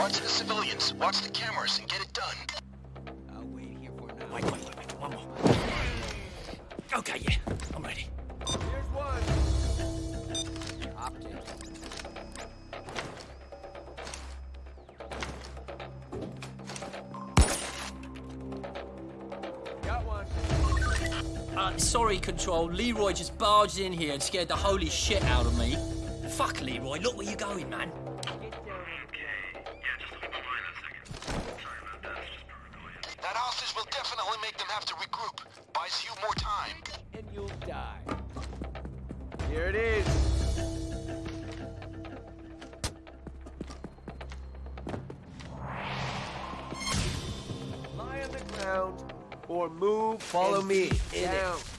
Watch the civilians, watch the cameras, and get it done. I'll wait here for now. Wait, wait, wait, wait. One more. Okay, yeah. I'm ready. Here's one. Optic. Got one. Uh, sorry, Control. Leroy just barged in here and scared the holy shit out of me. Fuck, Leroy. Look where you're going, man. Have to regroup. Buys you more time. And you'll die. Here it is. Lie on the ground or move. Follow and me. keep In it. down. Stop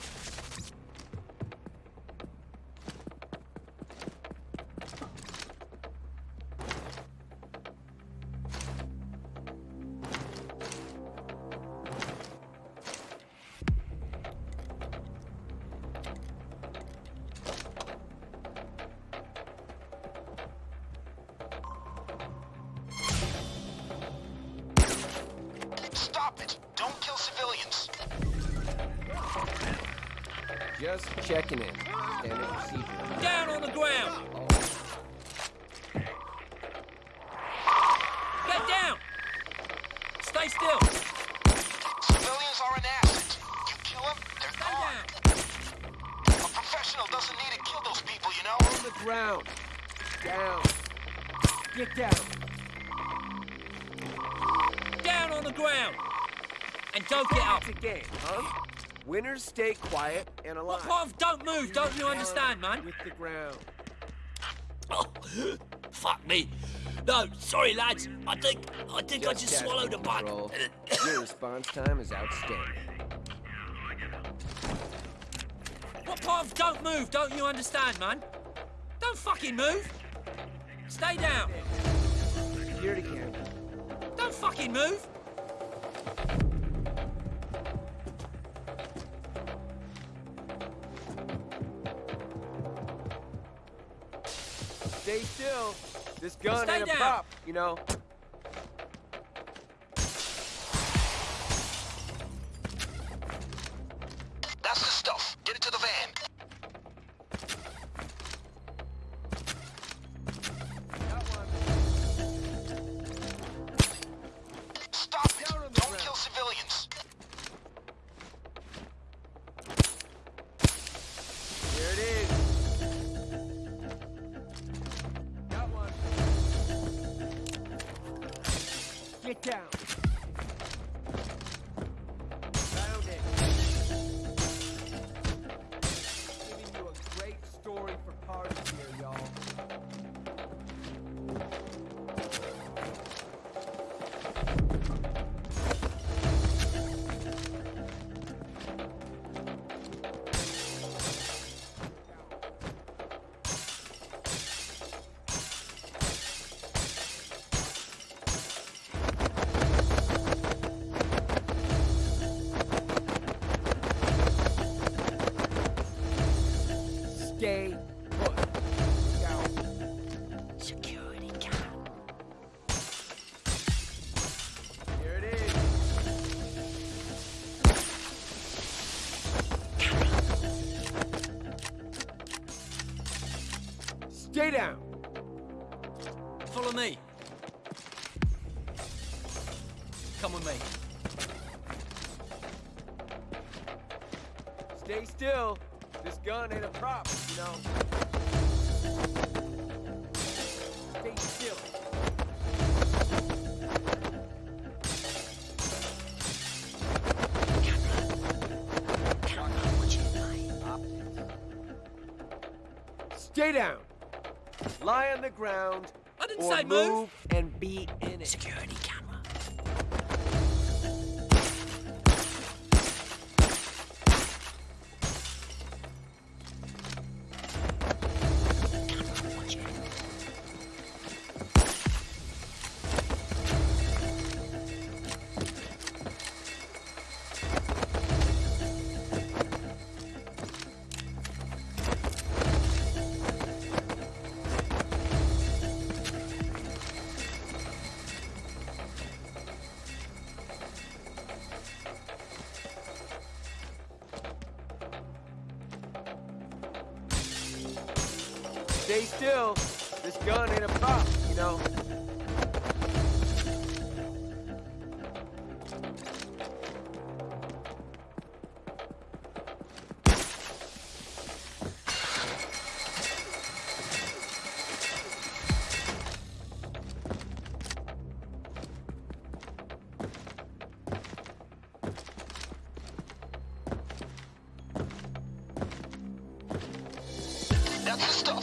Just checking in. Standard procedure. Down on the ground. Get down. Stay still. Civilians are an asset. You kill them, they're Stay gone. down. A professional doesn't need to kill those people, you know? On the ground. Down. Get down. Down on the ground. And don't get up. It's a game, huh? Winners stay quiet and alive. What of don't move? Don't you understand, man? With the ground. Oh, fuck me. No, sorry, lads. I think I think I just swallowed a bug. Your response time is outstanding. What part don't move? Don't you understand, man? Don't fucking move. Stay down. Security camera. Don't fucking move. Stay still. This gun Stay ain't a prop, you know. Down. Come with me. Stay still. This gun ain't a prop, you know. Stay still. Stay down. Lie on the ground. I didn't or say move. move and be in it. Security stay still. This gun ain't a prop, you know. That's the stuff.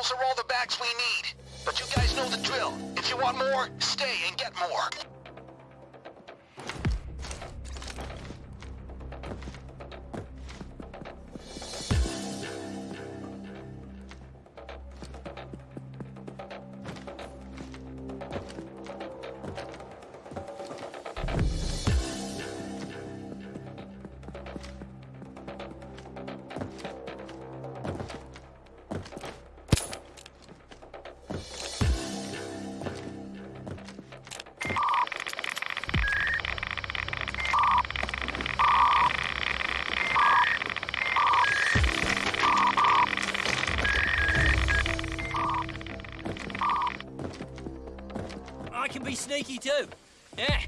Those are all the bags we need. But you guys know the drill. If you want more, stay and get more. I can be sneaky too. Yeah,